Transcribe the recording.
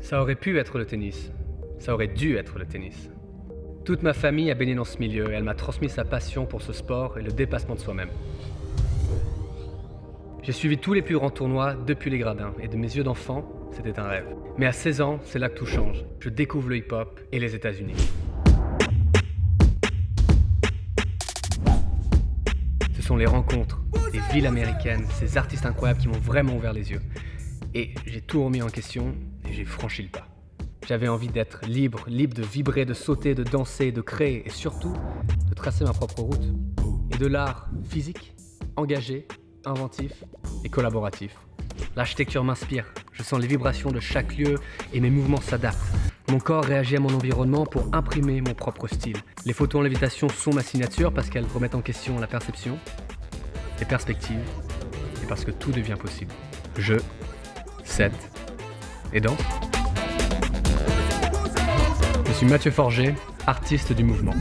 Ça aurait pu être le tennis. Ça aurait dû être le tennis. Toute ma famille a baigné dans ce milieu et elle m'a transmis sa passion pour ce sport et le dépassement de soi-même. J'ai suivi tous les plus grands tournois depuis les gradins et de mes yeux d'enfant, c'était un rêve. Mais à 16 ans, c'est là que tout change. Je découvre le hip-hop et les États-Unis. Ce sont les rencontres, les villes américaines, ces artistes incroyables qui m'ont vraiment ouvert les yeux. Et j'ai tout remis en question et j'ai franchi le pas. J'avais envie d'être libre, libre de vibrer, de sauter, de danser, de créer et surtout de tracer ma propre route. Et de l'art physique, engagé, inventif et collaboratif. L'architecture m'inspire, je sens les vibrations de chaque lieu et mes mouvements s'adaptent. Mon corps réagit à mon environnement pour imprimer mon propre style. Les photos en lévitation sont ma signature parce qu'elles remettent en question la perception, les perspectives et parce que tout devient possible. Je, set et danse. Je suis Mathieu Forger, artiste du mouvement.